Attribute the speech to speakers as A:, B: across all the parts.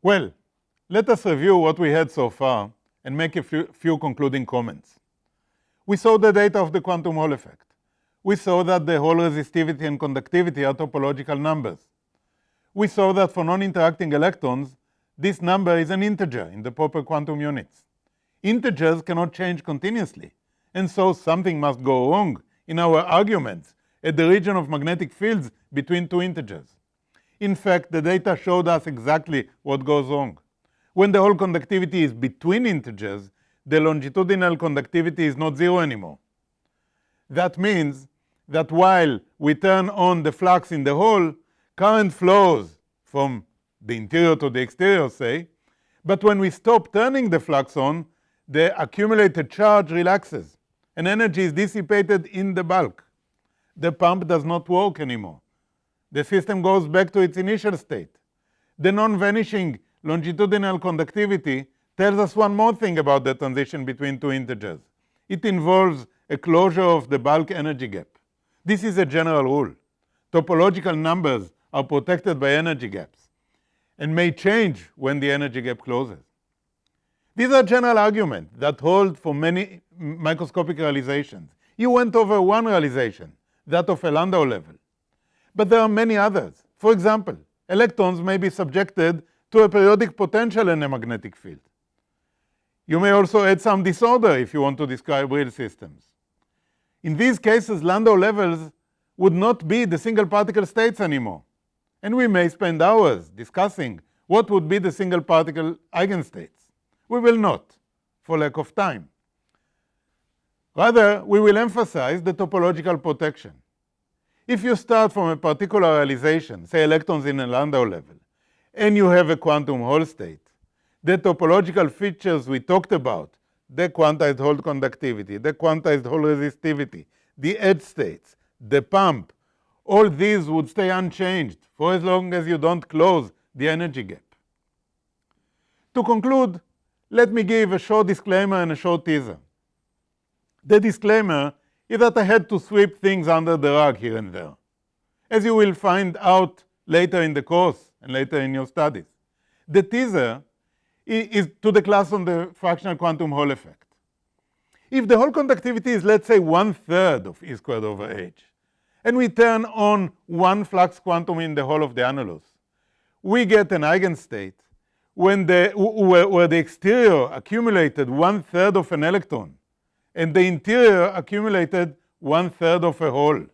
A: Well, let us review what we had so far and make a few, few concluding comments. We saw the data of the quantum Hall effect. We saw that the Hall resistivity and conductivity are topological numbers. We saw that for non-interacting electrons, this number is an integer in the proper quantum units. Integers cannot change continuously, and so something must go wrong in our arguments at the region of magnetic fields between two integers. In fact, the data showed us exactly what goes wrong. When the Hall conductivity is between integers, the longitudinal conductivity is not zero anymore. That means that while we turn on the flux in the hole, current flows from the interior to the exterior, say, but when we stop turning the flux on, the accumulated charge relaxes and energy is dissipated in the bulk. The pump does not work anymore. The system goes back to its initial state. The non-vanishing longitudinal conductivity tells us one more thing about the transition between two integers. It involves a closure of the bulk energy gap. This is a general rule. Topological numbers are protected by energy gaps and may change when the energy gap closes. These are general arguments that hold for many microscopic realizations. You went over one realization, that of a Landau level. But there are many others. For example, electrons may be subjected to a periodic potential in a magnetic field. You may also add some disorder if you want to describe real systems. In these cases, Landau levels would not be the single particle states anymore. And we may spend hours discussing what would be the single particle eigenstates. We will not, for lack of time. Rather, we will emphasize the topological protection. If you start from a particular realization, say electrons in a Landau level, and you have a quantum Hall state, the topological features we talked about, the quantized Hall conductivity, the quantized Hall resistivity, the edge states, the pump, all these would stay unchanged for as long as you don't close the energy gap. To conclude, let me give a short disclaimer and a short teaser. The disclaimer is that I had to sweep things under the rug here and there, as you will find out later in the course and later in your studies. The teaser is to the class on the fractional quantum Hall effect. If the Hall conductivity is, let's say, one-third of E squared over h, and we turn on one flux quantum in the hole of the annulus, we get an eigenstate when the, where, where the exterior accumulated one-third of an electron and the interior accumulated one-third of a hole.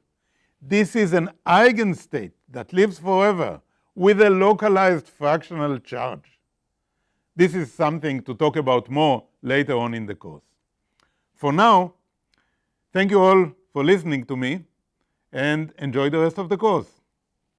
A: This is an eigenstate that lives forever with a localized fractional charge. This is something to talk about more later on in the course. For now, thank you all for listening to me and enjoy the rest of the course.